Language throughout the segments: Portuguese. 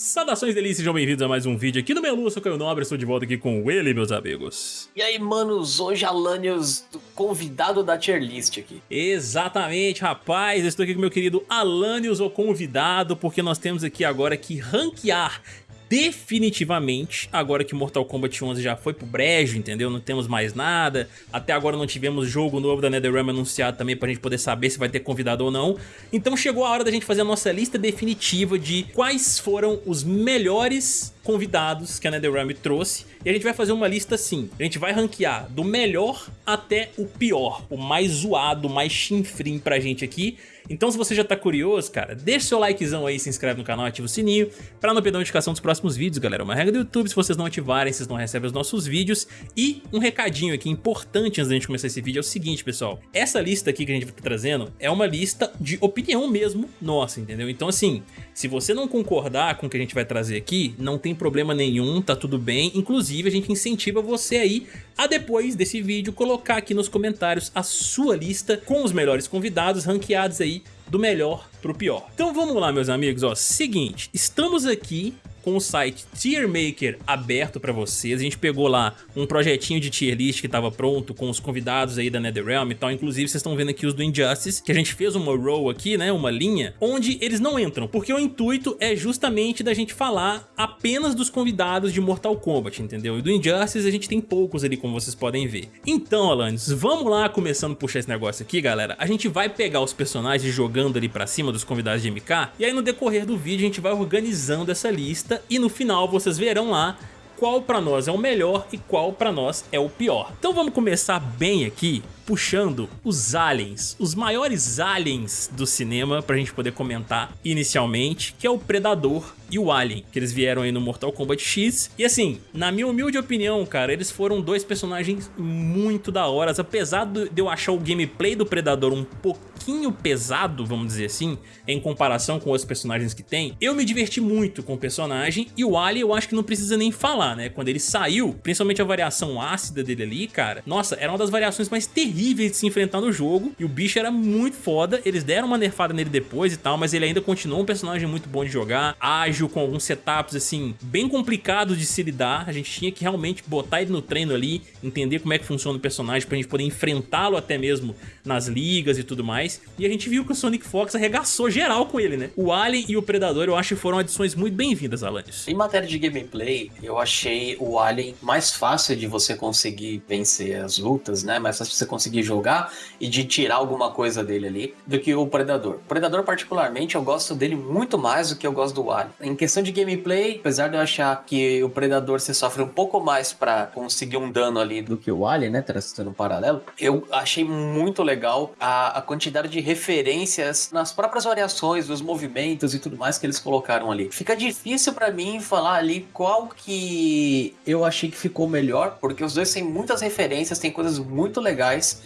Saudações delícias, sejam bem-vindos a mais um vídeo aqui no Melu, eu sou Caio Nobre, estou de volta aqui com ele, meus amigos. E aí, manos, hoje Alanios, convidado da tier list aqui. Exatamente, rapaz, estou aqui com meu querido Alanios, o convidado, porque nós temos aqui agora que ranquear definitivamente, agora que Mortal Kombat 11 já foi pro brejo, entendeu? Não temos mais nada, até agora não tivemos jogo novo da NetherRealm anunciado também pra gente poder saber se vai ter convidado ou não. Então chegou a hora da gente fazer a nossa lista definitiva de quais foram os melhores convidados que a NetherRealm trouxe e a gente vai fazer uma lista assim, a gente vai ranquear do melhor até o pior, o mais zoado, o mais chinfrim pra gente aqui então se você já tá curioso, cara, deixa seu likezão aí, se inscreve no canal, ativa o sininho pra não perder a notificação dos próximos vídeos, galera. Uma regra do YouTube, se vocês não ativarem, vocês não recebem os nossos vídeos. E um recadinho aqui importante antes da gente começar esse vídeo é o seguinte, pessoal. Essa lista aqui que a gente vai estar trazendo é uma lista de opinião mesmo nossa, entendeu? Então assim, se você não concordar com o que a gente vai trazer aqui, não tem problema nenhum, tá tudo bem. Inclusive a gente incentiva você aí a depois desse vídeo colocar aqui nos comentários a sua lista com os melhores convidados ranqueados aí do melhor pro pior. Então vamos lá meus amigos, ó, seguinte, estamos aqui com o site Tier Maker aberto para vocês. A gente pegou lá um projetinho de tier list que estava pronto com os convidados aí da NetherRealm e tal. Inclusive vocês estão vendo aqui os do Injustice, que a gente fez uma row aqui, né, uma linha, onde eles não entram, porque o intuito é justamente da gente falar apenas dos convidados de Mortal Kombat, entendeu? E do Injustice a gente tem poucos ali, como vocês podem ver. Então, Alanis, vamos lá começando a puxar esse negócio aqui, galera. A gente vai pegar os personagens jogando ali pra cima dos convidados de MK, e aí no decorrer do vídeo a gente vai organizando essa lista e no final vocês verão lá qual para nós é o melhor e qual para nós é o pior. Então vamos começar bem aqui puxando os aliens, os maiores aliens do cinema pra gente poder comentar inicialmente, que é o Predador e o Alien, que eles vieram aí no Mortal Kombat X. E assim, na minha humilde opinião, cara, eles foram dois personagens muito da hora, apesar de eu achar o gameplay do Predador um pouquinho pesado, vamos dizer assim, em comparação com outros personagens que tem, eu me diverti muito com o personagem e o Alien eu acho que não precisa nem falar, né? Quando ele saiu, principalmente a variação ácida dele ali, cara, nossa, era uma das variações mais terríveis terríveis de se enfrentar no jogo. E o bicho era muito foda. Eles deram uma nerfada nele depois e tal, mas ele ainda continuou um personagem muito bom de jogar. Ágil, com alguns setups, assim, bem complicados de se lidar. A gente tinha que realmente botar ele no treino ali, entender como é que funciona o personagem pra gente poder enfrentá-lo até mesmo nas ligas e tudo mais. E a gente viu que o Sonic Fox arregaçou geral com ele, né? O Alien e o Predador eu acho que foram adições muito bem-vindas, Alanis. Em matéria de gameplay, eu achei o Alien mais fácil de você conseguir vencer as lutas, né? Mais fácil de você conseguir conseguir jogar e de tirar alguma coisa dele ali do que o Predador. O Predador, particularmente, eu gosto dele muito mais do que eu gosto do Alien. Em questão de gameplay, apesar de eu achar que o Predador se sofre um pouco mais para conseguir um dano ali do que o Alien, né? Traçando um paralelo, eu achei muito legal a, a quantidade de referências nas próprias variações, dos movimentos e tudo mais que eles colocaram ali. Fica difícil para mim falar ali qual que eu achei que ficou melhor, porque os dois têm muitas referências, tem coisas muito legais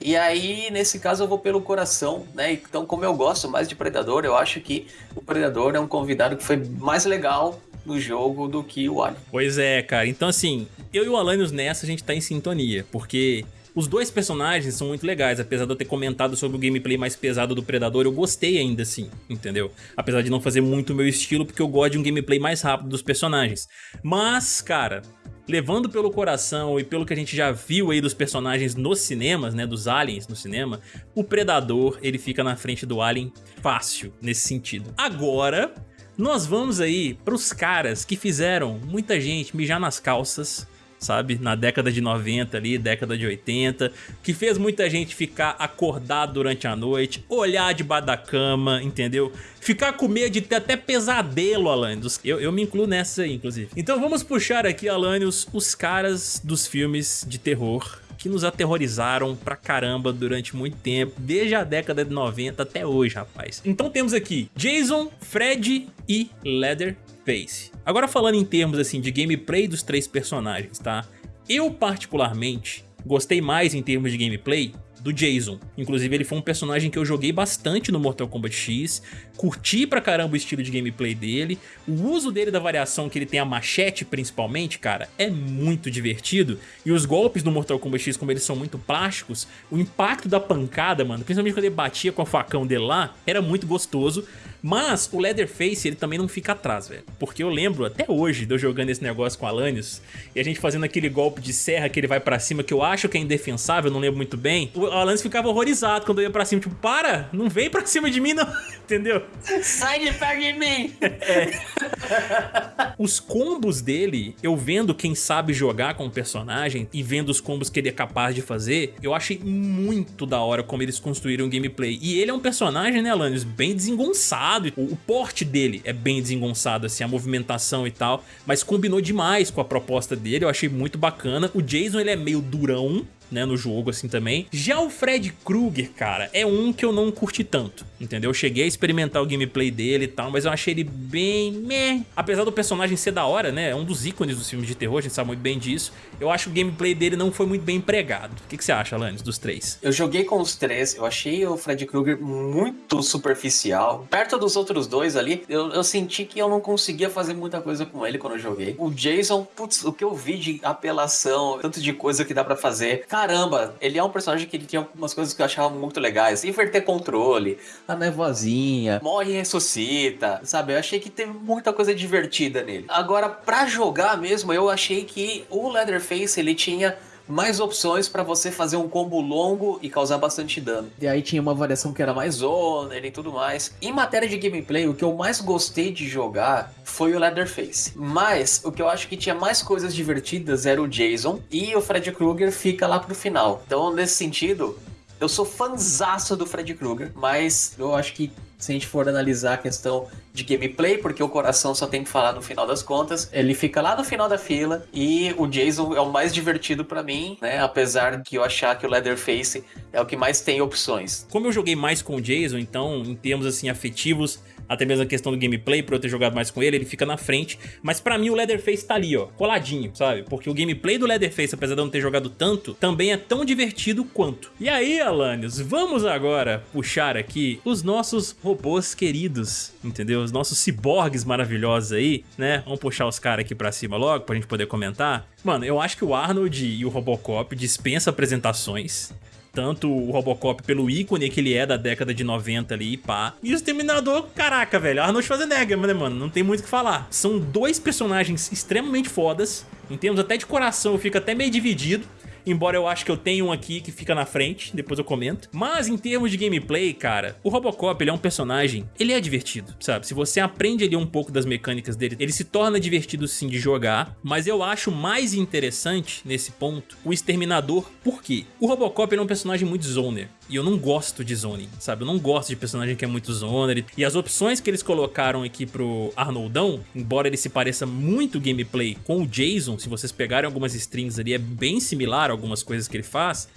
e aí, nesse caso, eu vou pelo coração, né? Então, como eu gosto mais de Predador, eu acho que o Predador é um convidado que foi mais legal no jogo do que o Alien. Pois é, cara. Então, assim, eu e o Alanios nessa, a gente tá em sintonia, porque os dois personagens são muito legais, apesar de eu ter comentado sobre o gameplay mais pesado do Predador, eu gostei ainda assim, entendeu? Apesar de não fazer muito o meu estilo, porque eu gosto de um gameplay mais rápido dos personagens. Mas, cara, levando pelo coração e pelo que a gente já viu aí dos personagens nos cinemas, né, dos aliens no cinema, o Predador, ele fica na frente do Alien fácil nesse sentido. Agora, nós vamos aí para os caras que fizeram muita gente mijar nas calças, sabe? Na década de 90 ali, década de 80, que fez muita gente ficar acordado durante a noite, olhar debaixo da cama, entendeu? Ficar com medo de ter até pesadelo, Alanios. Eu, eu me incluo nessa aí, inclusive. Então vamos puxar aqui, Alanios, os caras dos filmes de terror que nos aterrorizaram pra caramba durante muito tempo, desde a década de 90 até hoje, rapaz. Então temos aqui Jason, Fred e Leatherface. Agora falando em termos assim de gameplay dos três personagens, tá? Eu particularmente gostei mais em termos de gameplay do Jason. Inclusive ele foi um personagem que eu joguei bastante no Mortal Kombat X, curti pra caramba o estilo de gameplay dele, o uso dele da variação que ele tem a machete principalmente, cara, é muito divertido, e os golpes do Mortal Kombat X, como eles são muito plásticos, o impacto da pancada, mano, principalmente quando ele batia com o facão dele lá, era muito gostoso, Mas o Leatherface, ele também não fica atrás, velho. Porque eu lembro até hoje de eu jogando esse negócio com o Alanios e a gente fazendo aquele golpe de serra que ele vai pra cima, que eu acho que é indefensável, não lembro muito bem. O Alanios ficava horrorizado quando eu ia pra cima, tipo, para, não vem pra cima de mim não, entendeu? Sai de perto de mim! É. Os combos dele, eu vendo quem sabe jogar com o personagem e vendo os combos que ele é capaz de fazer, eu achei muito da hora como eles construíram o gameplay. E ele é um personagem, né, Alanios, bem desengonçado. O, o porte dele é bem desengonçado, assim, a movimentação e tal, mas combinou demais com a proposta dele, eu achei muito bacana. O Jason, ele é meio durão, né, no jogo assim também. Já o Fred Krueger, cara, é um que eu não curti tanto, entendeu? Eu cheguei a experimentar o gameplay dele e tal, mas eu achei ele bem meh. Apesar do personagem ser da hora, né, é um dos ícones dos filmes de terror, a gente sabe muito bem disso. Eu acho que o gameplay dele não foi muito bem empregado. O que, que você acha, Alanis, dos três? Eu joguei com os três, eu achei o Fred Krueger muito superficial. Perto dos outros dois ali, eu, eu senti que eu não conseguia fazer muita coisa com ele quando eu joguei. O Jason, putz, o que eu vi de apelação, tanto de coisa que dá para fazer, caramba, ele é um personagem que ele tinha algumas coisas que eu achava muito legais. Inverter controle, a nevoazinha, morre e ressuscita, sabe? Eu achei que teve muita coisa divertida nele. Agora, pra jogar mesmo, eu achei que o Leatherface, ele tinha mais opções para você fazer um combo longo e causar bastante dano. E aí tinha uma variação que era mais zoner e tudo mais. Em matéria de gameplay, o que eu mais gostei de jogar foi o Leatherface. Mas o que eu acho que tinha mais coisas divertidas era o Jason e o Fred Krueger fica lá pro final. Então, nesse sentido, eu sou fanzaço do Fred Krueger, mas eu acho que se a gente for analisar a questão de gameplay, porque o coração só tem que falar no final das contas, ele fica lá no final da fila e o Jason é o mais divertido para mim, né? Apesar de eu achar que o Leatherface é o que mais tem opções. Como eu joguei mais com o Jason, então, em termos assim afetivos, até mesmo a questão do gameplay, por eu ter jogado mais com ele, ele fica na frente. Mas pra mim o Leatherface tá ali, ó, coladinho, sabe? Porque o gameplay do Leatherface, apesar de eu não ter jogado tanto, também é tão divertido quanto. E aí, Alanios, vamos agora puxar aqui os nossos robôs queridos, entendeu? Os nossos ciborgues maravilhosos aí, né? Vamos puxar os caras aqui pra cima logo, pra gente poder comentar. Mano, eu acho que o Arnold e o Robocop dispensa apresentações tanto o Robocop pelo ícone que ele é da década de 90 ali, pá. E o Exterminador, caraca, velho, Arnold Schwarzenegger, né, mano? Não tem muito o que falar. São dois personagens extremamente fodas, em termos até de coração eu fico até meio dividido, embora eu acho que eu tenho um aqui que fica na frente, depois eu comento. Mas em termos de gameplay, cara, o Robocop, ele é um personagem, ele é divertido, sabe? Se você aprende ali um pouco das mecânicas dele, ele se torna divertido sim de jogar, mas eu acho mais interessante, nesse ponto, o Exterminador, por quê? O Robocop é um personagem muito zoner, e eu não gosto de zoning, sabe? Eu não gosto de personagem que é muito zoner. E as opções que eles colocaram aqui pro Arnoldão, embora ele se pareça muito gameplay com o Jason, se vocês pegarem algumas strings ali, é bem similar algumas coisas que ele faz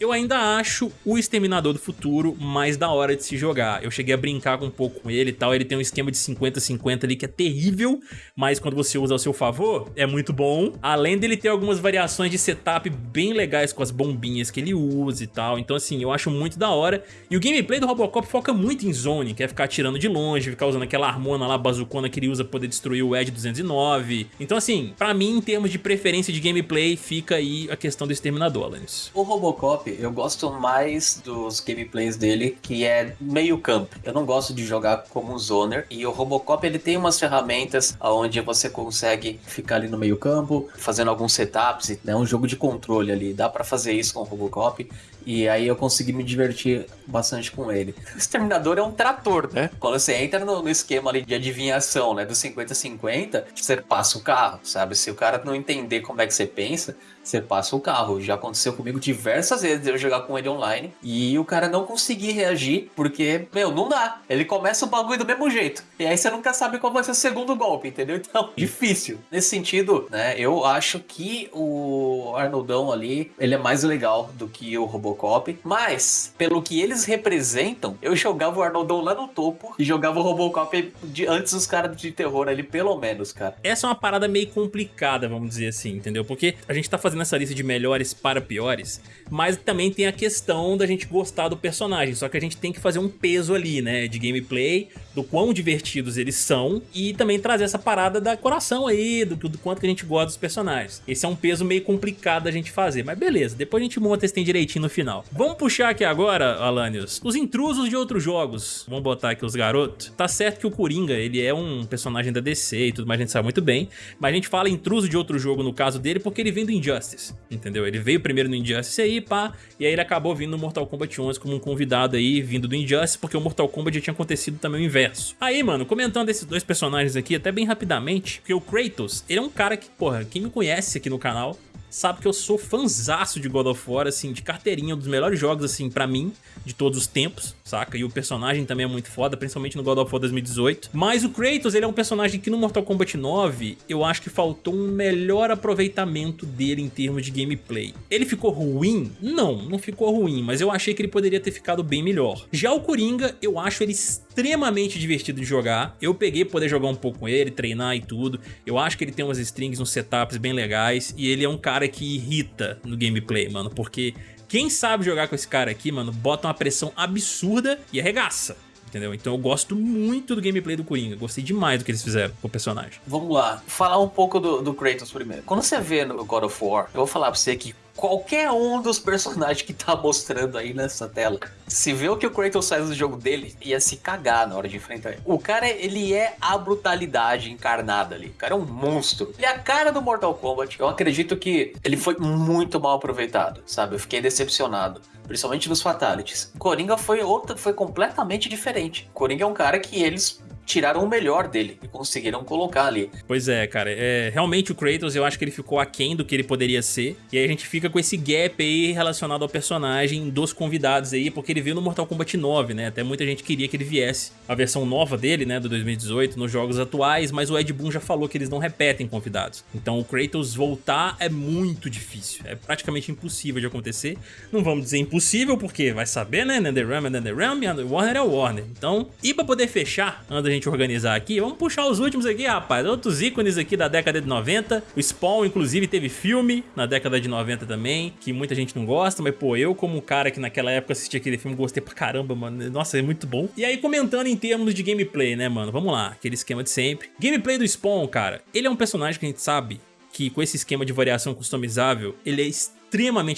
eu ainda acho o Exterminador do Futuro mais da hora de se jogar. Eu cheguei a brincar um pouco com ele e tal, ele tem um esquema de 50-50 ali que é terrível, mas quando você usa ao seu favor, é muito bom. Além dele ter algumas variações de setup bem legais com as bombinhas que ele usa e tal, então assim, eu acho muito da hora. E o gameplay do Robocop foca muito em zone, que é ficar atirando de longe, ficar usando aquela harmona lá, bazucona que ele usa pra poder destruir o Edge 209. Então assim, pra mim, em termos de preferência de gameplay, fica aí a questão do Exterminador, Alanis. O Robocop eu gosto mais dos gameplays dele, que é meio campo. Eu não gosto de jogar como um zoner, e o Robocop ele tem umas ferramentas onde você consegue ficar ali no meio campo, fazendo alguns setups, é né, um jogo de controle ali, dá para fazer isso com o Robocop, e aí eu consegui me divertir bastante com ele. O Exterminador é um trator, né? Quando você entra no, no esquema ali de adivinhação, né, do 50-50, você passa o carro, sabe? Se o cara não entender como é que você pensa, você passa o carro. Já aconteceu comigo diversas vezes eu jogar com ele online e o cara não conseguir reagir porque, meu, não dá. Ele começa o bagulho do mesmo jeito. E aí você nunca sabe qual vai ser o segundo golpe, entendeu? Então, difícil. Nesse sentido, né, eu acho que o Arnoldão ali, ele é mais legal do que o Robocop, mas pelo que eles representam, eu jogava o Arnoldão lá no topo e jogava o Robocop de, antes dos caras de terror ali, pelo menos, cara. Essa é uma parada meio complicada, vamos dizer assim, entendeu? Porque a gente tá fazendo essa lista de melhores para piores, mas também tem a questão da gente gostar do personagem, só que a gente tem que fazer um peso ali, né, de gameplay, do quão divertidos eles são e também trazer essa parada da coração aí, do, do quanto que a gente gosta dos personagens. Esse é um peso meio complicado da gente fazer, mas beleza, depois a gente monta esse tem direitinho no final final. Vamos puxar aqui agora, Alanios, os intrusos de outros jogos. Vamos botar aqui os garotos. Tá certo que o Coringa, ele é um personagem da DC e tudo mais, a gente sabe muito bem, mas a gente fala intruso de outro jogo no caso dele porque ele vem do Injustice, entendeu? Ele veio primeiro no Injustice aí, pá, e aí ele acabou vindo no Mortal Kombat 11 como um convidado aí, vindo do Injustice, porque o Mortal Kombat já tinha acontecido também o inverso. Aí, mano, comentando esses dois personagens aqui, até bem rapidamente, porque o Kratos, ele é um cara que, porra, quem me conhece aqui no canal sabe que eu sou fanzaço de God of War, assim, de carteirinha, um dos melhores jogos, assim, pra mim, de todos os tempos, saca? E o personagem também é muito foda, principalmente no God of War 2018. Mas o Kratos, ele é um personagem que no Mortal Kombat 9, eu acho que faltou um melhor aproveitamento dele em termos de gameplay. Ele ficou ruim? Não, não ficou ruim, mas eu achei que ele poderia ter ficado bem melhor. Já o Coringa, eu acho ele extremamente divertido de jogar. Eu peguei poder jogar um pouco com ele, treinar e tudo. Eu acho que ele tem umas strings, uns setups bem legais, e ele é um cara cara que irrita no gameplay, mano, porque quem sabe jogar com esse cara aqui, mano, bota uma pressão absurda e arregaça entendeu? Então eu gosto muito do gameplay do Coringa, gostei demais do que eles fizeram com o personagem. Vamos lá, falar um pouco do, do Kratos primeiro. Quando você vê no God of War, eu vou falar pra você que qualquer um dos personagens que tá mostrando aí nessa tela, se vê o que o Kratos faz no jogo dele, ia se cagar na hora de enfrentar ele. O cara, ele é a brutalidade encarnada ali. O cara é um monstro. Ele é a cara do Mortal Kombat. Eu acredito que ele foi muito mal aproveitado, sabe? Eu fiquei decepcionado principalmente nos Fatalities. Coringa foi outra, foi completamente diferente. Coringa é um cara que eles tiraram o melhor dele e conseguiram colocar ali. Pois é, cara. É, realmente o Kratos, eu acho que ele ficou aquém do que ele poderia ser. E aí a gente fica com esse gap aí relacionado ao personagem dos convidados aí, porque ele veio no Mortal Kombat 9, né? Até muita gente queria que ele viesse a versão nova dele, né, do 2018, nos jogos atuais, mas o Ed Boon já falou que eles não repetem convidados. Então o Kratos voltar é muito difícil. É praticamente impossível de acontecer. Não vamos dizer impossível, porque vai saber, né? NetherRealm é NetherRealm, Warner é Warner. Então, e pra poder fechar, antes gente gente organizar aqui. Vamos puxar os últimos aqui, rapaz. Outros ícones aqui da década de 90. O Spawn, inclusive, teve filme na década de 90 também, que muita gente não gosta, mas, pô, eu como cara que naquela época assistia aquele filme, gostei pra caramba, mano. Nossa, é muito bom. E aí, comentando em termos de gameplay, né, mano? Vamos lá, aquele esquema de sempre. Gameplay do Spawn, cara, ele é um personagem que a gente sabe que com esse esquema de variação customizável, ele é extremamente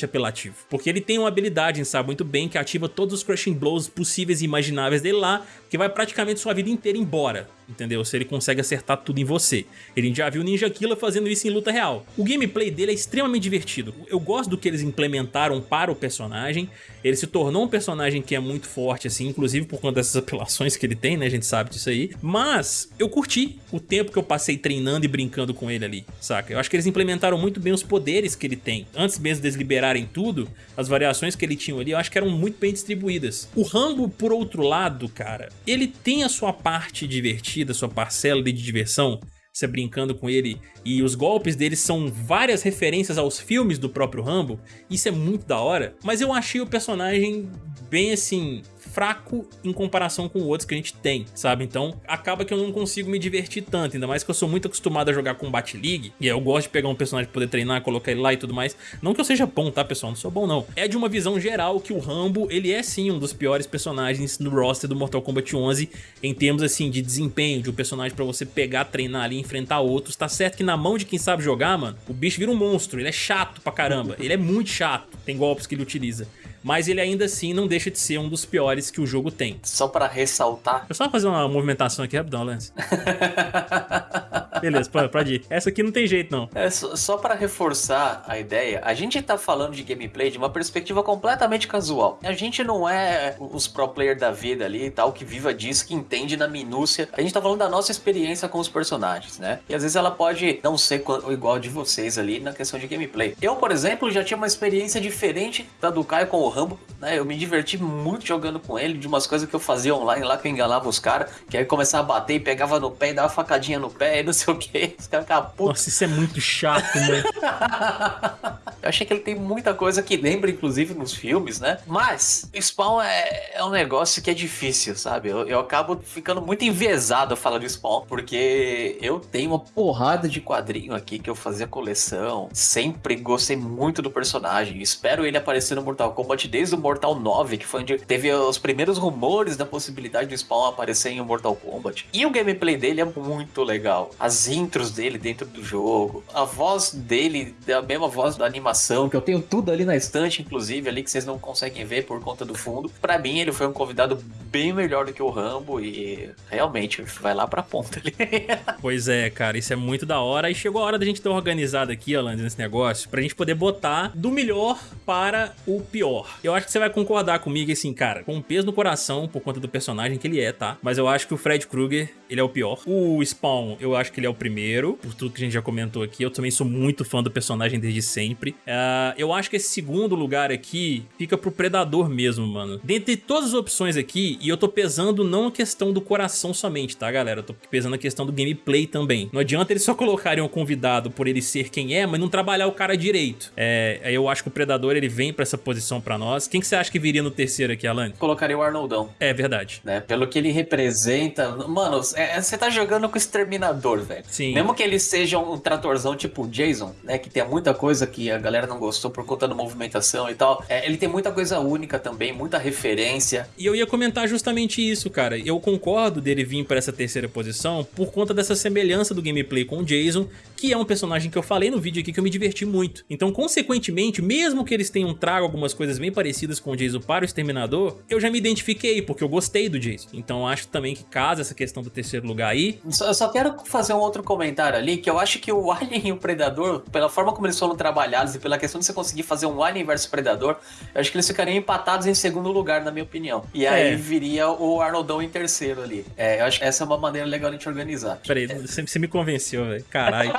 apelativo. Porque ele tem uma habilidade, gente sabe muito bem, que ativa todos os Crushing Blows possíveis e imagináveis dele lá, que vai praticamente sua vida inteira embora, entendeu? Se ele consegue acertar tudo em você. Ele já viu Ninja Killa fazendo isso em luta real. O gameplay dele é extremamente divertido. Eu gosto do que eles implementaram para o personagem. Ele se tornou um personagem que é muito forte, assim, inclusive por conta dessas apelações que ele tem, né? A gente sabe disso aí. Mas eu curti o tempo que eu passei treinando e brincando com ele ali, saca? Eu acho que eles implementaram muito bem os poderes que ele tem. Antes mesmo deles liberarem tudo, as variações que ele tinha ali, eu acho que eram muito bem distribuídas. O Rambo, por outro lado, cara, ele tem a sua parte divertida, sua parcela de diversão, você brincando com ele, e os golpes dele são várias referências aos filmes do próprio Rambo, isso é muito da hora, mas eu achei o personagem bem assim, fraco em comparação com outros que a gente tem, sabe? Então acaba que eu não consigo me divertir tanto, ainda mais que eu sou muito acostumado a jogar Combat League, e eu gosto de pegar um personagem pra poder treinar, colocar ele lá e tudo mais. Não que eu seja bom, tá, pessoal? Não sou bom, não. É de uma visão geral que o Rambo, ele é sim um dos piores personagens no roster do Mortal Kombat 11, em termos, assim, de desempenho, de um personagem pra você pegar, treinar ali, enfrentar outros. Tá certo que na mão de quem sabe jogar, mano, o bicho vira um monstro, ele é chato pra caramba, ele é muito chato, tem golpes que ele utiliza mas ele ainda assim não deixa de ser um dos piores que o jogo tem. Só para ressaltar. Eu só fazer uma movimentação aqui rapidão, Lance. Beleza, pode ir. Essa aqui não tem jeito, não. É, só, só para reforçar a ideia, a gente tá falando de gameplay de uma perspectiva completamente casual. A gente não é os pro player da vida ali e tal, que viva disso, que entende na minúcia. A gente tá falando da nossa experiência com os personagens, né? E às vezes ela pode não ser igual de vocês ali na questão de gameplay. Eu, por exemplo, já tinha uma experiência diferente da do Caio com o Rambo, né? Eu me diverti muito jogando com ele, de umas coisas que eu fazia online lá, que eu enganava os caras, que aí começava a bater e pegava no pé e dava facadinha no pé e não sei o que. Os caras ficavam putos. Nossa, isso é muito chato, né? eu achei que ele tem muita coisa que lembra, inclusive, nos filmes, né? Mas Spawn é, é um negócio que é difícil, sabe? Eu, eu acabo ficando muito enviesado falando de Spawn, porque eu tenho uma porrada de quadrinho aqui que eu fazia coleção. Sempre gostei muito do personagem. Espero ele aparecer no Mortal Kombat desde o Mortal 9, que foi onde teve os primeiros rumores da possibilidade do Spawn aparecer em Mortal Kombat. E o gameplay dele é muito legal. As intros dele dentro do jogo, a voz dele é a mesma voz da animação que eu tenho tudo ali na estante, inclusive, ali que vocês não conseguem ver por conta do fundo. Para mim, ele foi um convidado bem melhor do que o Rambo e realmente vai lá pra ponta ali. pois é, cara, isso é muito da hora. E chegou a hora da gente ter organizado aqui, Alan, nesse negócio, pra gente poder botar do melhor para o pior. Eu acho que você vai concordar comigo, assim, cara, com um peso no coração por conta do personagem que ele é, tá? Mas eu acho que o Fred Krueger, ele é o pior. O Spawn, eu acho que ele é o primeiro, por tudo que a gente já comentou aqui. Eu também sou muito fã do personagem desde sempre. Uh, eu acho que esse segundo lugar aqui fica pro Predador mesmo, mano. Dentre todas as opções aqui, e eu tô pesando não a questão do coração somente, tá, galera? Eu tô pesando a questão do gameplay também. Não adianta eles só colocarem um convidado por ele ser quem é, mas não trabalhar o cara direito. É, eu acho que o Predador, ele vem pra essa posição pra nós. Quem que você acha que viria no terceiro aqui, Alan? Colocaria o Arnoldão. É verdade. Né? Pelo que ele representa... Mano, é, você tá jogando com o Exterminador, velho. Sim. Mesmo que ele seja um tratorzão tipo Jason, né? Que tem muita coisa que a galera não gostou por conta da movimentação e tal. É, ele tem muita coisa única também, muita referência. E eu ia comentar justamente isso, cara. Eu concordo dele vir para essa terceira posição por conta dessa semelhança do gameplay com o Jason, que é um personagem que eu falei no vídeo aqui que eu me diverti muito. Então, consequentemente, mesmo que eles tenham trago algumas coisas bem parecidas com o Jason para o Exterminador, eu já me identifiquei, porque eu gostei do Jason. Então, acho também que casa essa questão do terceiro lugar aí. Eu só quero fazer um outro comentário ali, que eu acho que o Alien e o Predador, pela forma como eles foram trabalhados e pela questão de você conseguir fazer um Alien versus Predador, eu acho que eles ficariam empatados em segundo lugar, na minha opinião. E aí é. Viria o Arnoldão em terceiro ali. É, eu acho que essa é uma maneira legal de a gente organizar. Peraí, é. você, você me convenceu, velho. Caralho.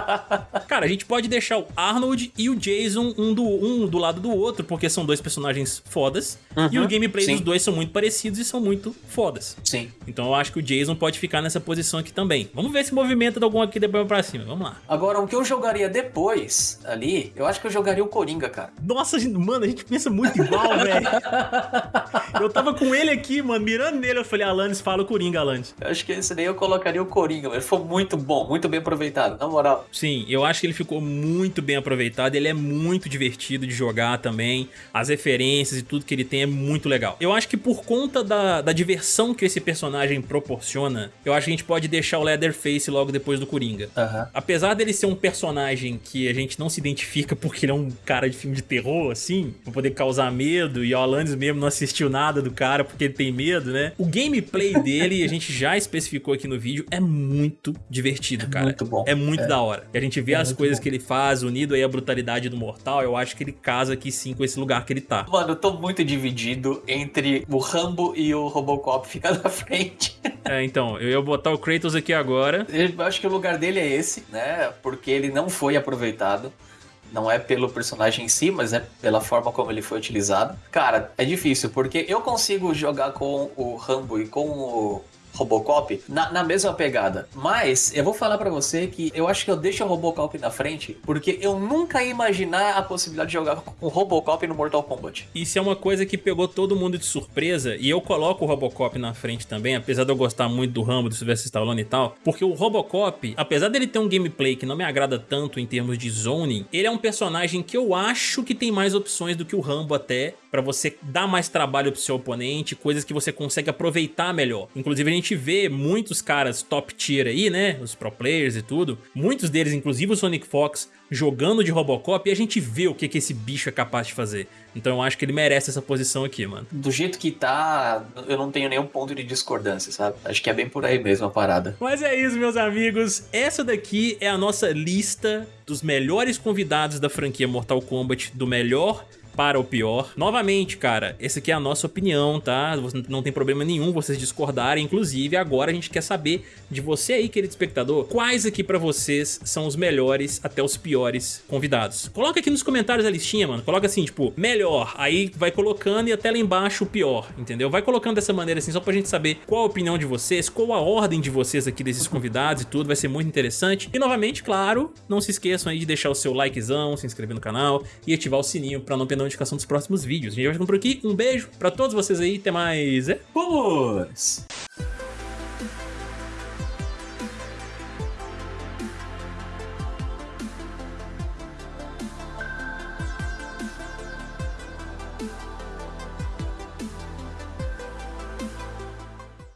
Cara, a gente pode deixar o Arnold e o Jason um do, um do lado do outro, porque são dois personagens fodas. Uhum, e o gameplay sim. dos dois são muito parecidos e são muito fodas. Sim. Então eu acho que o Jason pode ficar nessa posição aqui também. Vamos ver se movimenta de algum aqui depois pra cima. Vamos lá. Agora, o que eu jogaria depois ali, eu acho que eu jogaria o Coringa, cara. Nossa, mano, a gente pensa muito igual, velho. eu tava com ele aqui, mano, mirando nele. Eu falei, Alanis, fala o Coringa, Alanis. Eu acho que esse daí eu colocaria o Coringa, Ele foi muito bom, muito bem aproveitado, na moral. Sim, eu acho que ele ficou muito bem aproveitado. Ele é muito divertido de jogar também. As referências e tudo que ele tem é muito legal. Eu acho que por conta da, da diversão que esse personagem proporciona, eu acho que a gente pode deixar o Leatherface logo depois do Coringa. Uhum. Apesar dele ser um personagem que a gente não se identifica porque ele é um cara de filme de terror, assim, pra poder causar medo, e o Alanis mesmo não assistiu nada do cara porque ele tem medo, né? O gameplay dele, a gente já especificou aqui no vídeo, é muito divertido, é cara. Muito bom. É muito é. da hora. E a gente vê é as coisas bom. que ele faz, unido aí à brutalidade do mortal, eu acho que ele casa aqui sim com esse lugar que ele tá. Mano, eu tô muito dividido entre o Rambo e o Robocop ficar na frente. É, então, eu ia botar o Kratos aqui agora. Eu acho que o lugar dele é esse, né? Porque ele não foi aproveitado. Não é pelo personagem em si, mas é pela forma como ele foi utilizado. Cara, é difícil, porque eu consigo jogar com o Rambo e com o Robocop na, na mesma pegada. Mas eu vou falar para você que eu acho que eu deixo o Robocop na frente porque eu nunca ia imaginar a possibilidade de jogar com Robocop no Mortal Kombat. Isso é uma coisa que pegou todo mundo de surpresa e eu coloco o Robocop na frente também, apesar de eu gostar muito do Rambo, do Sylvester Stallone e tal, porque o Robocop, apesar dele ter um gameplay que não me agrada tanto em termos de zoning, ele é um personagem que eu acho que tem mais opções do que o Rambo até, para você dar mais trabalho pro seu oponente, coisas que você consegue aproveitar melhor. Inclusive a gente vê muitos caras top tier aí, né, os pro players e tudo, muitos deles, inclusive o Sonic Fox, jogando de Robocop e a gente vê o que, que esse bicho é capaz de fazer. Então eu acho que ele merece essa posição aqui, mano. Do jeito que tá, eu não tenho nenhum ponto de discordância, sabe? Acho que é bem por aí mesmo a parada. Mas é isso, meus amigos. Essa daqui é a nossa lista dos melhores convidados da franquia Mortal Kombat, do melhor para o pior. Novamente, cara, essa aqui é a nossa opinião, tá? Não tem problema nenhum vocês discordarem. Inclusive, agora a gente quer saber de você aí, querido espectador, quais aqui pra vocês são os melhores até os piores convidados. Coloca aqui nos comentários a listinha, mano. Coloca assim, tipo, melhor. Aí vai colocando e até lá embaixo o pior, entendeu? Vai colocando dessa maneira assim, só pra gente saber qual a opinião de vocês, qual a ordem de vocês aqui desses convidados e tudo. Vai ser muito interessante. E novamente, claro, não se esqueçam aí de deixar o seu likezão, se inscrever no canal e ativar o sininho pra não perder notificação dos próximos vídeos. A gente vai ficando por aqui. Um beijo pra todos vocês aí. Até mais. É? Vamos!